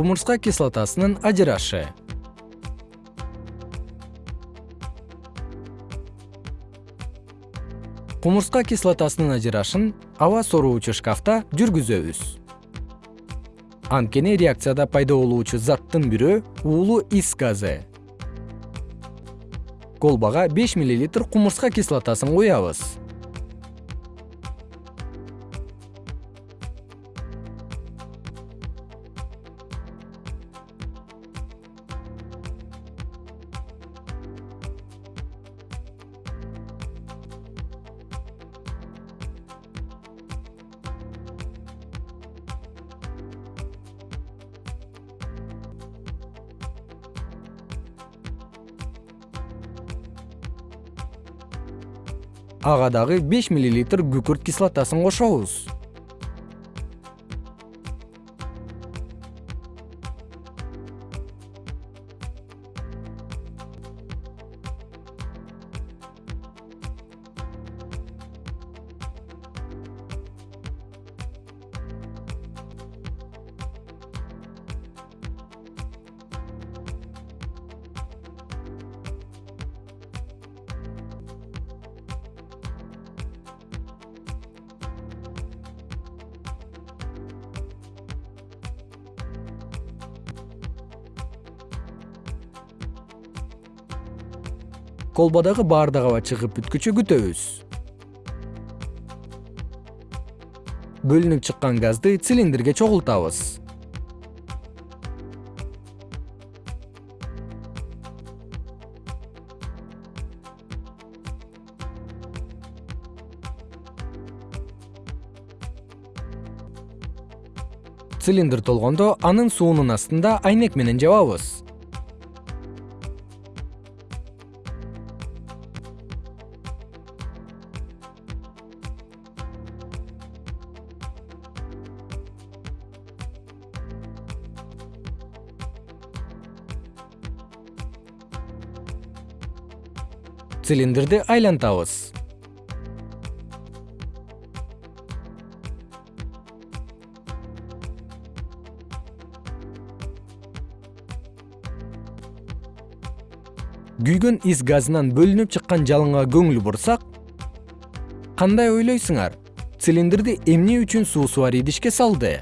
кумурска кислотасынын ажырашы кумурска кислотасынын ажырашын аба сороочу шкафта жүргүзөбүз. Анткени реакцияда пайда болуучу заттын бирөө уулуу ис газы. Колбага беш миллилитр кумурска кислотасын куябыз ага дагы күкүрт кислотасын кошобуз колбадагы баардык чыгып бүткүчө күтөбүз. Бөлүнүп чыккан газды цилиндрге чогултабыз. Цилиндр толгондо анын суунун астында айнек менен жабабыз цилиндрди айлантабыз. Күйгөн ис газынан бөлүнүп чыккан жалынга көңүл бурсак кандай ойлойсуңар? Цилиндрди эмне үчүн суусу бар идишке салды